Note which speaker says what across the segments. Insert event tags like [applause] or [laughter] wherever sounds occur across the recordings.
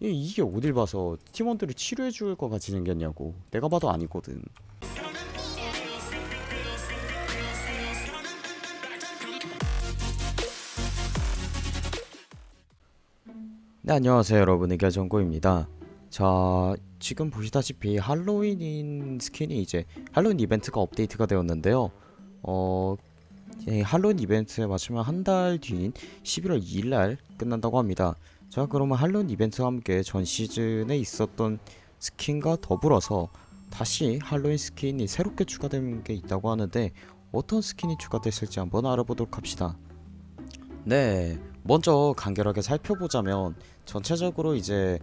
Speaker 1: 이- 이게 어딜 봐서 팀원들을 치료해 줄 것 같이 생겼냐고. 내가 봐도 아니거든. 네 안녕하세요 여러분. 의결정고입니다. 자 지금 보시다시피 할로윈인 스킨이 이제 할로윈 이벤트가 업데이트가 되었는데요. 어이 할로윈 이벤트에 맞추면 한 달 뒤인 11월 2일날 끝난다고 합니다 자 그러면 할로윈 이벤트와 함께 전 시즌에 있었던 스킨과 더불어서 다시 할로윈 스킨이 새롭게 추가된 게 있다고 하는데 어떤 스킨이 추가됐을지 한번 알아보도록 합시다. 네 먼저 간결하게 살펴보자면 전체적으로 이제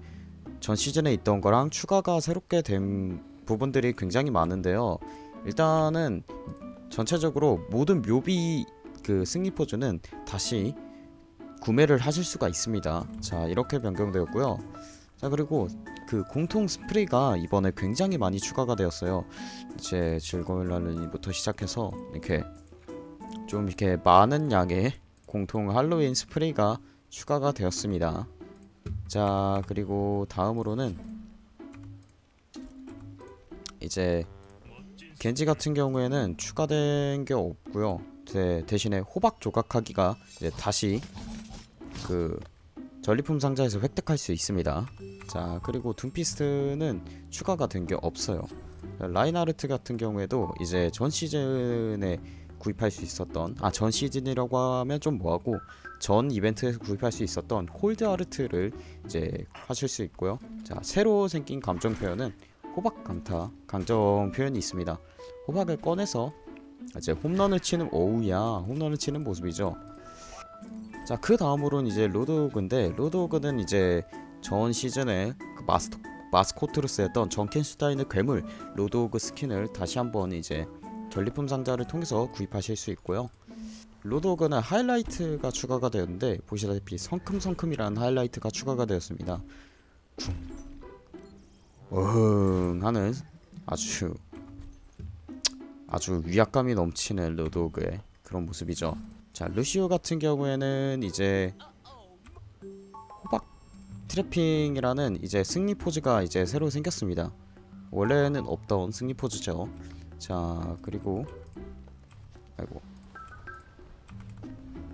Speaker 1: 전 시즌에 있던 거랑 추가가 새롭게 된 부분들이 굉장히 많은데요. 일단은 전체적으로 모든 묘비 그 승리 포즈는 다시 구매를 하실 수가 있습니다. 자 이렇게 변경되었고요. 자 그리고 그 공통 스프레이가 이번에 굉장히 많이 추가가 되었어요. 이제 즐거운 날리부터 시작해서 이렇게 좀 이렇게 많은 양의 공통 할로윈 스프레이가 추가가 되었습니다. 자 그리고 다음으로는 이제 겐지 같은 경우에는 추가된 게 없고요. 대, 대신에 호박 조각하기가 이제 다시 그 전리품 상자에서 획득할 수 있습니다. 자 그리고 둠피스트는 추가가 된 게 없어요. 라인하르트 같은 경우에도 이제 전 시즌에 구입할 수 있었던 아 전 시즌이라고 하면 좀 뭐하고 전 이벤트에서 구입할 수 있었던 콜드 아르트를 이제 하실 수 있고요. 자 새로 생긴 감정 표현은 호박 강타 감정 표현이 있습니다. 호박을 꺼내서 이제 홈런을 치는 오우야 홈런을 치는 모습이죠. 자 그 다음으로는 이제 로드호그인데 로드호그는 이제 전 시즌에 그 마스터 마스코트로 쓰였던 정켄슈타인의 괴물 로드호그 스킨을 다시 한번 이제 전리품 상자를 통해서 구입하실 수 있고요. 로드호그는 하이라이트가 추가가 되었는데 보시다시피 성큼성큼이라는 하이라이트가 추가가 되었습니다. 쿵. 어흥 하는 아주 아주 위압감이 넘치는 로드호그의 그런 모습이죠. 자 루시우 같은 경우에는 이제 호박 트래핑이라는 이제 승리 포즈가 이제 새로 생겼습니다. 원래는 없던 승리 포즈죠. 자 그리고 아이고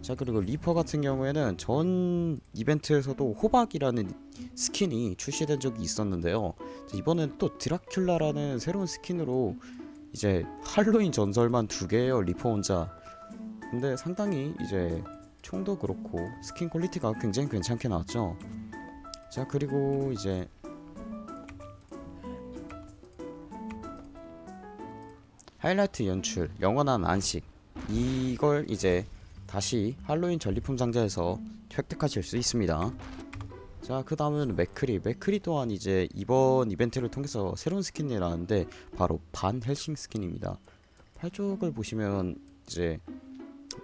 Speaker 1: 자 그리고 리퍼 같은 경우에는 전 이벤트에서도 호박이라는 스킨이 출시된 적이 있었는데요. 자, 이번엔 또 드라큘라라는 새로운 스킨으로 이제 할로윈 전설만 두 개예요 리퍼 혼자. 근데 상당히 이제 총도 그렇고 스킨 quality가 굉장히 괜찮게 나왔죠. 자 그리고 이제 하이라이트 연출, 영원한 안식 이걸 이제 다시 할로윈 전리품 상자에서 획득하실 수 있습니다. 자, 그 다음은 맥크리. 맥크리 또한 이제 이번 이벤트를 통해서 새로운 스킨이 나왔는데 바로 반 헬싱 스킨입니다. 팔쪽을 보시면 이제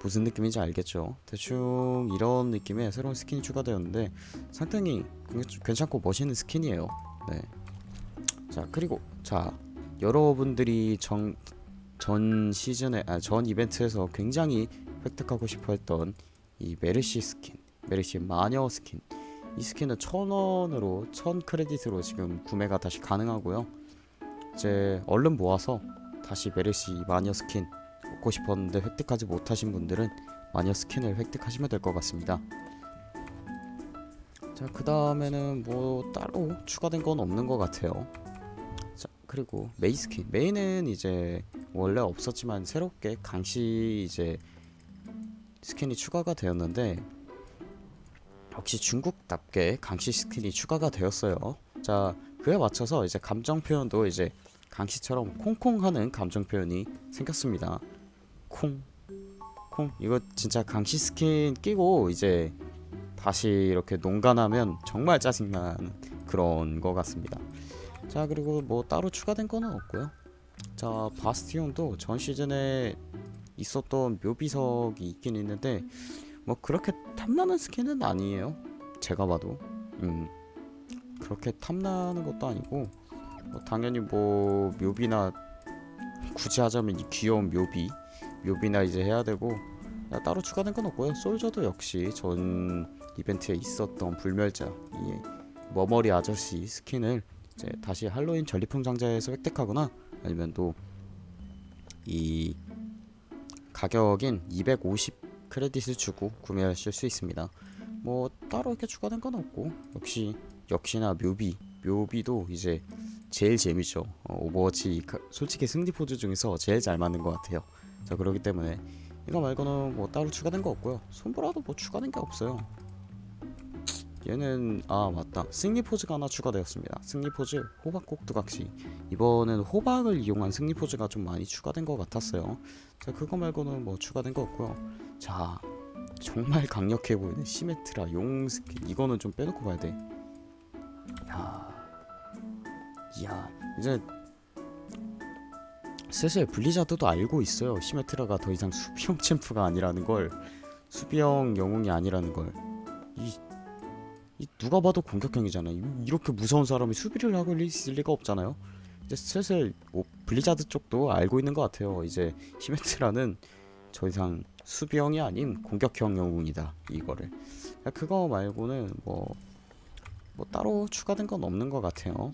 Speaker 1: 무슨 느낌인지 알겠죠? 대충 이런 느낌의 새로운 스킨이 추가되었는데 상당히 괜- 괜찮고 멋있는 스킨이에요. 네. 자, 그리고 자, 여러분들이 정, 전 시즌에 아, 전 이벤트에서 굉장히 획득하고 싶어 했던 이 메르시 스킨, 메르시 마녀 스킨. 이 스킨은 천 원으로 천 크레딧으로 지금 구매가 다시 가능하고요. 이제 얼른 모아서 다시 메르시 마녀 스킨 먹고 싶었는데 획득하지 못하신 분들은 마녀 스킨을 획득하시면 될 것 같습니다. 자, 그 다음에는 뭐 따로 추가된 건 없는 것 같아요. 자, 그리고 메이 스킨. 메이는 이제 원래 없었지만 새롭게 강시 이제 스킨이 추가가 되었는데 역시 중국답게 강시 스킨이 추가가 되었어요. 자, 그에 맞춰서 이제 감정 표현도 이제 강시처럼 콩콩하는 감정 표현이 생겼습니다. 콩, 콩. 이거 진짜 강시 스킨 끼고 이제 다시 이렇게 농간하면 정말 짜증나는 그런 것 같습니다. 자, 그리고 뭐 따로 추가된 거는 없고요. 자, 바스티온도 전 시즌에 있었던 묘비석이 있긴 있는데 뭐 그렇게 탐나는 스킨은 아니에요. 제가 봐도. 음. 그렇게 탐나는 것도 아니고 뭐 당연히 뭐 묘비나 굳이 하자면 이 귀여운 묘비 묘비나 이제 해야 되고 야, 따로 추가된 건 없고요. 솔저도 역시 전 이벤트에 있었던 불멸자 이 머머리 아저씨 스킨을 이제 다시 할로윈 전리품 상자에서 획득하거나 아니면 또 이 가격인 250 크레딧을 주고 구매하실 수 있습니다. 뭐 따로 이렇게 추가된 건 없고 역시 역시나 묘비 묘비도 이제 제일 재밌죠. 어, 오버워치 가- 솔직히 승리 포즈 중에서 제일 잘 맞는 것 같아요. 자 그렇기 때문에 이거 말고는 뭐 따로 추가된 거 없고요. 솜브라도 뭐 추가된 게 없어요. 얘는 아 맞다 승리 포즈가 하나 추가되었습니다. 승리 포즈 호박 꼭두각시 이번엔 호박을 이용한 승리 포즈가 좀 많이 추가된 것 같았어요. 자 그거 말고는 뭐 추가된 거 없고요. 자 정말 강력해 보이는 시메트라 용 스킨 이거는 좀 빼놓고 봐야 돼. 야, 야 이제 슬슬 블리자드도 알고 있어요. 시메트라가 더 이상 수비형 [laughs] 챔프가 아니라는 걸, 수비형 영웅이 아니라는 걸. 이, 이 누가 봐도 공격형이잖아. 이- 이렇게 무서운 사람이 수비를 하고 있을 리가 없잖아요. 이제 슬슬 뭐 블리자드 쪽도 알고 있는 것 같아요. 이제 시메트라는 더 이상 수비형이 아닌 공격형 영웅이다. 이거를. 야, 그거 말고는 뭐, 뭐 따로 추가된 건 없는 것 같아요.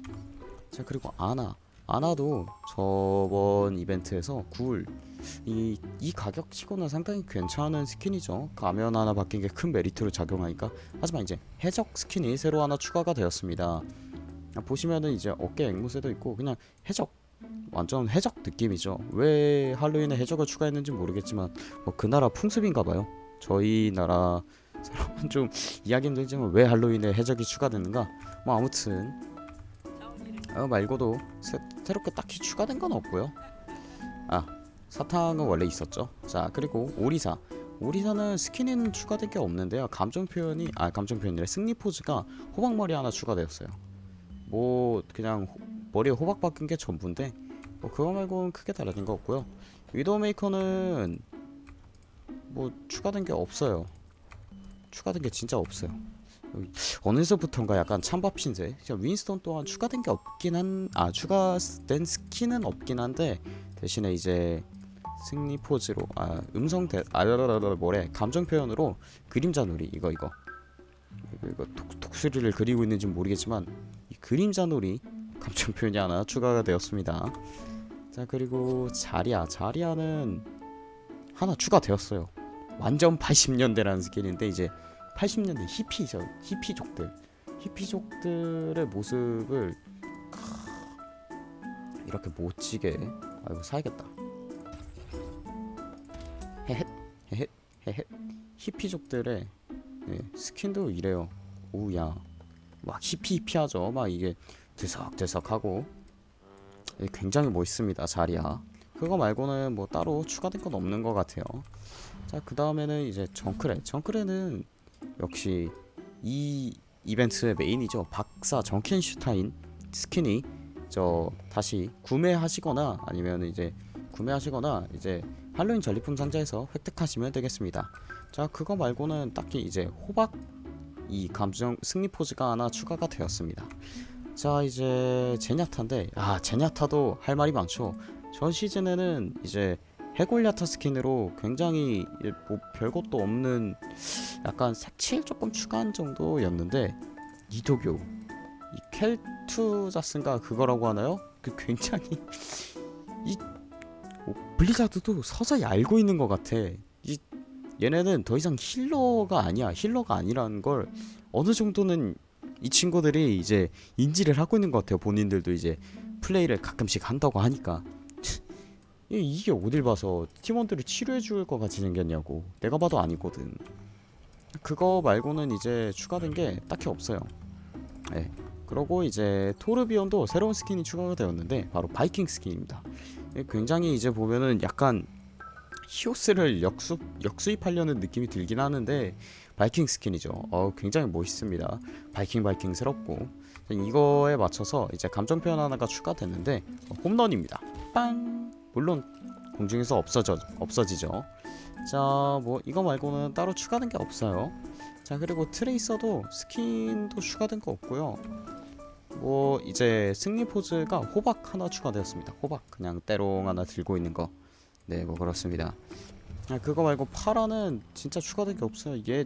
Speaker 1: 자 그리고 아나. 아나도 저번 이벤트에서 굴. 이, 이 가격 치고는 상당히 괜찮은 스킨이죠. 가면 하나 바뀐 게 큰 메리트로 작용하니까. 하지만 이제 해적 스킨이 새로 하나 추가가 되었습니다. 아, 보시면은 이제 어깨 앵무새도 있고 그냥 해적 완전 해적 느낌이죠. 왜 할로윈에 해적을 추가했는지 모르겠지만 뭐 그 나라 풍습인가봐요. 저희 나라 [laughs] 사람은 좀 이야기 힘들지만 왜 할로윈에 해적이 추가됐는가? 뭐 아무튼 어, 말고도 새, 새롭게 딱히 추가된 건 없고요. 아 사탕은 원래 있었죠. 자 그리고 오리사 오리사는 스킨에는 추가된 게 없는데요. 감정 표현이 아 감정 표현이래 승리 포즈가 호박 머리 하나 추가되었어요. 뭐 그냥 호- 머리에 호박 박힌 게 전부인데 뭐 그거 말고는 크게 달라진 거 없고요. 위도우 메이커는 뭐 추가된 게 없어요. 추가된 게 진짜 없어요. 여기 어느서부턴가 약간 찬밥 신세. 윈스턴 또한 추가된 게 없긴 한, 아 추가된 스킨은 없긴 한데 대신에 이제 승리 포즈로 아 음성 대, 아라라라 뭐래 감정 표현으로 그림자 놀이 이거 이거 이거, 이거 독, 독수리를 그리고 있는지 는 모르겠지만 이 그림자 놀이 감정 표현이 하나 추가가 되었습니다. 자 그리고 자리아 자리아는 하나 추가되었어요. 완전 80년대라는 스킨인데 이제 80년대 히피죠. 히피족들. 히피족들의 모습을 크, 이렇게 멋지게 아이고 사야겠다. 헤헷 헤헷 헤헷. 히피족들의 네, 스킨도 이래요. 오야. 막 히피 히피하죠. 막 이게 드석드석하고. 예, 굉장히 멋있습니다 자리야. 그거 말고는 뭐 따로 추가된 건 없는 것 같아요. 자 그 다음에는 이제 정크레. 정크레는 역시 이 이벤트의 메인이죠. 박사 정켄슈타인 스킨이 저 다시 구매하시거나 아니면 이제 구매하시거나 이제 할로윈 전리품 상자에서 획득하시면 되겠습니다. 자 그거 말고는 딱히 이제 호박 이 감정 승리 포즈가 하나 추가가 되었습니다. 자 이제 제냐타인데 아 제냐타도 할 말이 많죠. 전 시즌에는 이제 해골야타 스킨으로 굉장히 뭐 별것도 없는 약간 색칠 조금 추가한 정도였는데 이도교 이 켈투자스인가 그거라고 하나요? 그 굉장히 [laughs] 이 어, 블리자드도 서서히 알고 있는 것 같아. 이 얘네는 더 이상 힐러가 아니야. 힐러가 아니라는 걸 어느 정도는 이 친구들이 이제 인지를 하고 있는 것 같아요. 본인들도 이제 플레이를 가끔씩 한다고 하니까 이- 이게 어딜 봐서 팀원들을 치료해 줄 것 같이 생겼냐고. 내가 봐도 아니거든. 그거 말고는 이제 추가된 게 딱히 없어요. 네. 그러고 이제 토르비온도 새로운 스킨이 추가가 되었는데 바로 바이킹 스킨입니다. 예, 굉장히 이제 보면은 약간 히오스를 역수 역수입하려는 느낌이 들긴 하는데 바이킹 스킨이죠. 어 굉장히 멋있습니다. 바이킹 바이킹스럽고 이거에 맞춰서 이제 감정 표현 하나가 추가됐는데 어, 홈런입니다. 빵 물론 공중에서 없어져 없어지죠. 자, 뭐 이거 말고는 따로 추가된 게 없어요. 자, 그리고 트레이서도 스킨도 추가된 거 없고요. 뭐 이제 승리 포즈가 호박 하나 추가되었습니다. 호박 그냥 때롱 하나 들고 있는 거. 네, 뭐 그렇습니다. 아, 그거 말고 파라는 진짜 추가된 게 없어요. 얘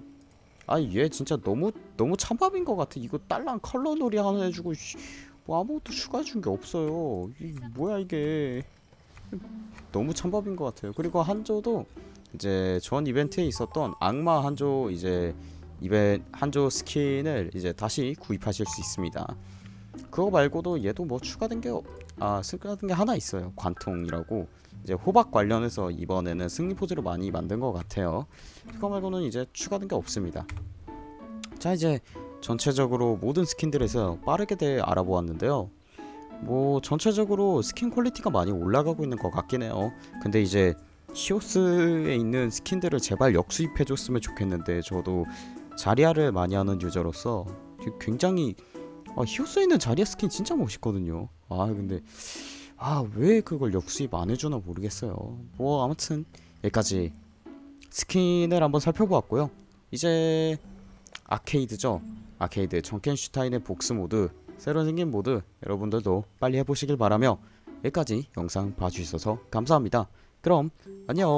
Speaker 1: 아니 얘 진짜 너무 너무 찬밥인 것 같아 이거 딸랑 컬러 놀이 하나 해주고 씨, 뭐 아무것도 추가해준 게 없어요 이 뭐야 이게 너무 찬밥인 것 같아요. 그리고 한조도 이제 전 이벤트에 있었던 악마 한조 이제 이벤 한조 스킨을 이제 다시 구입하실 수 있습니다. 그거 말고도 얘도 뭐 추가된 게 아 추가된 게 하나 있어요. 관통이라고. 이제 호박 관련해서 이번에는 승리 포즈를 많이 만든 것 같아요. 그거 말고는 이제 추가된 게 없습니다. 자 이제 전체적으로 모든 스킨들에서 빠르게 대해 알아보았는데요 뭐 전체적으로 스킨 퀄리티가 많이 올라가고 있는 것 같긴 해요. 근데 이제 히오스에 있는 스킨들을 제발 역수입해 줬으면 좋겠는데 저도 자리아를 많이 하는 유저로서 굉장히 아, 히오스에 있는 자리아 스킨 진짜 멋있거든요. 아 근데 아 왜 그걸 역수입 안 해주나 모르겠어요. 뭐 아무튼 여기까지 스킨을 한번 살펴보았고요. 이제 아케이드죠. 아케이드 정켄슈타인의 복수 모드 새로 생긴 모드 여러분들도 빨리 해보시길 바라며 여기까지 영상 봐주셔서 감사합니다. 그럼 안녕